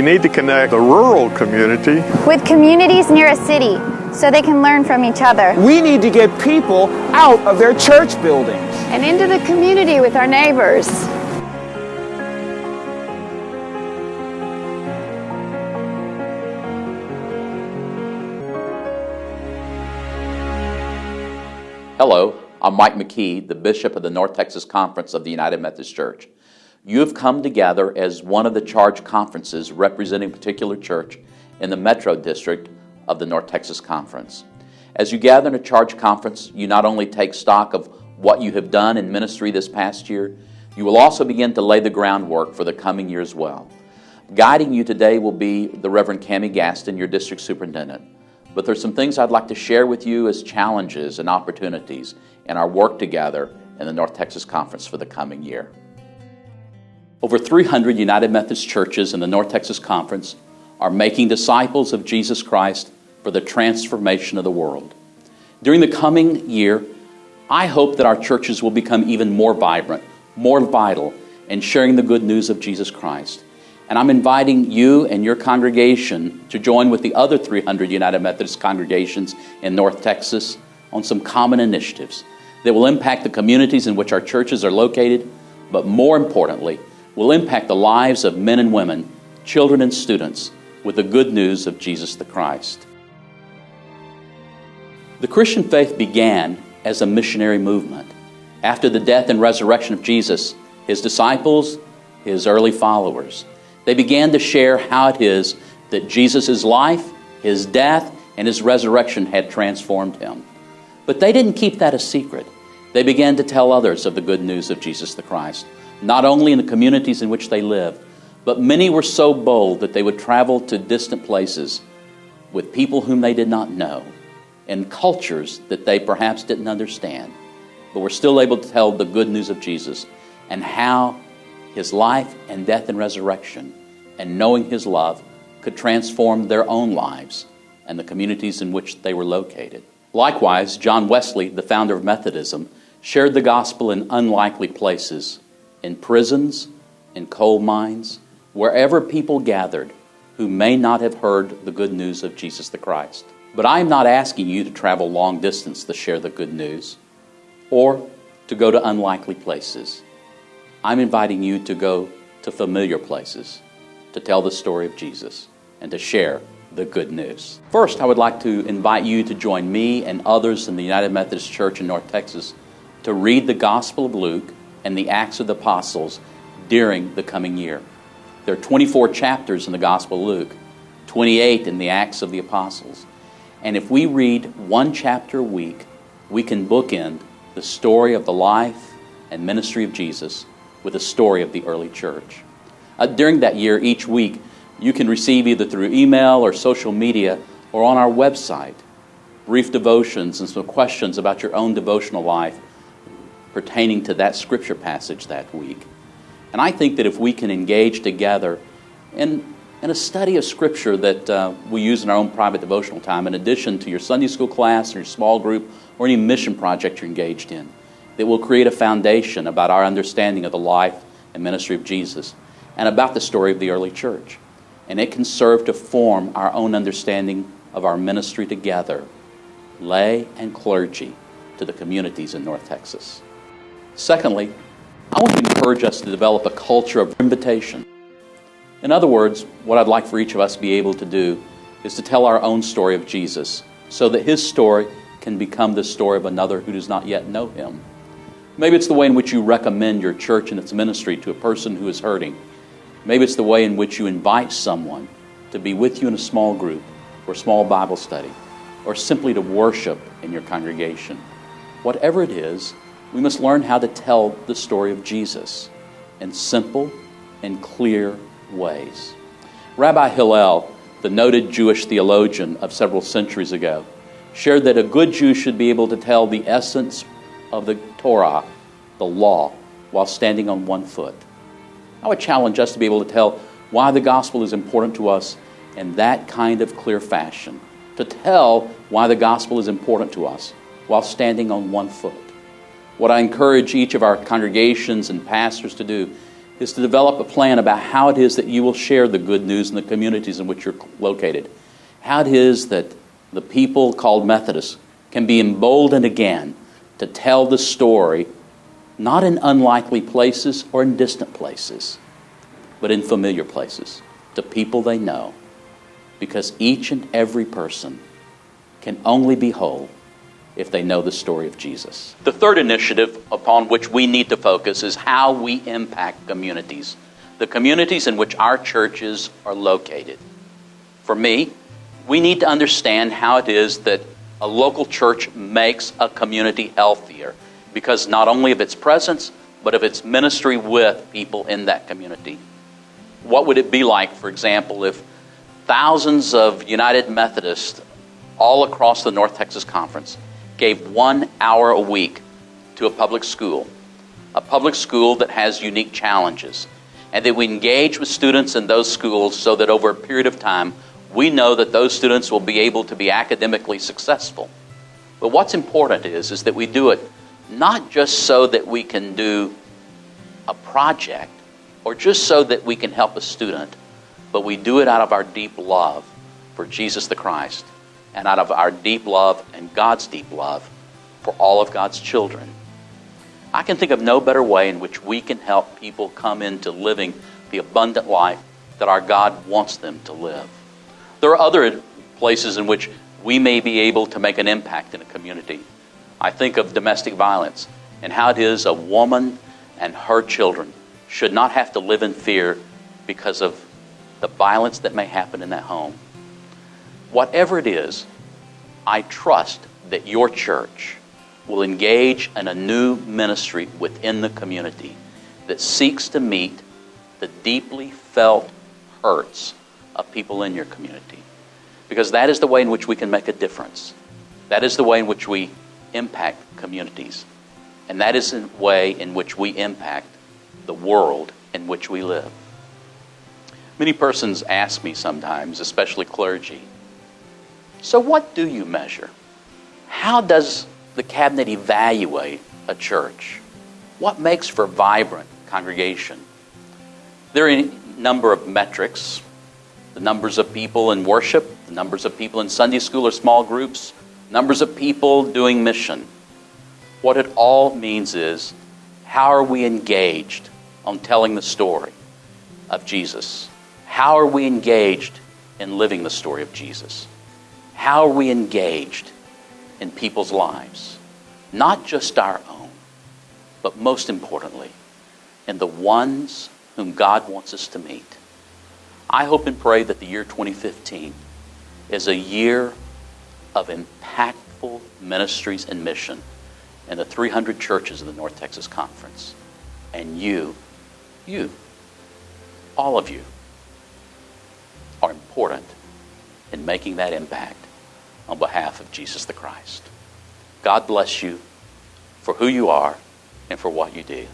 We need to connect the rural community with communities near a city so they can learn from each other. We need to get people out of their church buildings and into the community with our neighbors. Hello, I'm Mike McKee, the Bishop of the North Texas Conference of the United Methodist Church. You have come together as one of the charge conferences representing a particular church in the Metro District of the North Texas Conference. As you gather in a charge conference, you not only take stock of what you have done in ministry this past year, you will also begin to lay the groundwork for the coming year as well. Guiding you today will be the Reverend Cami Gaston, your district superintendent. But there's some things I'd like to share with you as challenges and opportunities in our work together in the North Texas Conference for the coming year. Over 300 United Methodist churches in the North Texas Conference are making disciples of Jesus Christ for the transformation of the world. During the coming year, I hope that our churches will become even more vibrant, more vital in sharing the good news of Jesus Christ. And I'm inviting you and your congregation to join with the other 300 United Methodist congregations in North Texas on some common initiatives that will impact the communities in which our churches are located, but more importantly, will impact the lives of men and women, children and students, with the good news of Jesus the Christ. The Christian faith began as a missionary movement. After the death and resurrection of Jesus, his disciples, his early followers, they began to share how it is that Jesus' life, his death, and his resurrection had transformed him. But they didn't keep that a secret. They began to tell others of the good news of Jesus the Christ not only in the communities in which they lived, but many were so bold that they would travel to distant places with people whom they did not know and cultures that they perhaps didn't understand, but were still able to tell the good news of Jesus and how his life and death and resurrection and knowing his love could transform their own lives and the communities in which they were located. Likewise, John Wesley, the founder of Methodism, shared the gospel in unlikely places in prisons, in coal mines, wherever people gathered who may not have heard the good news of Jesus the Christ. But I am not asking you to travel long distance to share the good news or to go to unlikely places. I'm inviting you to go to familiar places to tell the story of Jesus and to share the good news. First, I would like to invite you to join me and others in the United Methodist Church in North Texas to read the Gospel of Luke and the Acts of the Apostles during the coming year. There are 24 chapters in the Gospel of Luke, 28 in the Acts of the Apostles. And if we read one chapter a week, we can bookend the story of the life and ministry of Jesus with the story of the early church. Uh, during that year, each week, you can receive either through email or social media or on our website brief devotions and some questions about your own devotional life pertaining to that scripture passage that week. And I think that if we can engage together in, in a study of scripture that uh, we use in our own private devotional time, in addition to your Sunday school class or your small group or any mission project you're engaged in, that will create a foundation about our understanding of the life and ministry of Jesus and about the story of the early church. And it can serve to form our own understanding of our ministry together, lay and clergy, to the communities in North Texas. Secondly, I want to encourage us to develop a culture of invitation. In other words, what I'd like for each of us to be able to do is to tell our own story of Jesus so that his story can become the story of another who does not yet know him. Maybe it's the way in which you recommend your church and its ministry to a person who is hurting. Maybe it's the way in which you invite someone to be with you in a small group or a small Bible study or simply to worship in your congregation. Whatever it is, we must learn how to tell the story of Jesus in simple and clear ways. Rabbi Hillel, the noted Jewish theologian of several centuries ago, shared that a good Jew should be able to tell the essence of the Torah, the law, while standing on one foot. I would challenge us to be able to tell why the gospel is important to us in that kind of clear fashion, to tell why the gospel is important to us while standing on one foot. What I encourage each of our congregations and pastors to do is to develop a plan about how it is that you will share the good news in the communities in which you're located. How it is that the people called Methodists can be emboldened again to tell the story not in unlikely places or in distant places, but in familiar places to people they know. Because each and every person can only be whole if they know the story of Jesus. The third initiative upon which we need to focus is how we impact communities, the communities in which our churches are located. For me, we need to understand how it is that a local church makes a community healthier because not only of its presence, but of its ministry with people in that community. What would it be like, for example, if thousands of United Methodists all across the North Texas Conference gave one hour a week to a public school, a public school that has unique challenges, and that we engage with students in those schools so that over a period of time, we know that those students will be able to be academically successful. But what's important is, is that we do it not just so that we can do a project or just so that we can help a student, but we do it out of our deep love for Jesus the Christ and out of our deep love and God's deep love for all of God's children. I can think of no better way in which we can help people come into living the abundant life that our God wants them to live. There are other places in which we may be able to make an impact in a community. I think of domestic violence and how it is a woman and her children should not have to live in fear because of the violence that may happen in that home. Whatever it is, I trust that your church will engage in a new ministry within the community that seeks to meet the deeply felt hurts of people in your community. Because that is the way in which we can make a difference. That is the way in which we impact communities. And that is the way in which we impact the world in which we live. Many persons ask me sometimes, especially clergy, so what do you measure? How does the cabinet evaluate a church? What makes for vibrant congregation? There are a number of metrics the numbers of people in worship, the numbers of people in Sunday school or small groups, numbers of people doing mission. What it all means is how are we engaged on telling the story of Jesus? How are we engaged in living the story of Jesus? How are we engaged in people's lives? Not just our own, but most importantly, in the ones whom God wants us to meet. I hope and pray that the year 2015 is a year of impactful ministries and mission in the 300 churches of the North Texas Conference. And you, you, all of you, are important in making that impact on behalf of Jesus the Christ. God bless you for who you are and for what you do.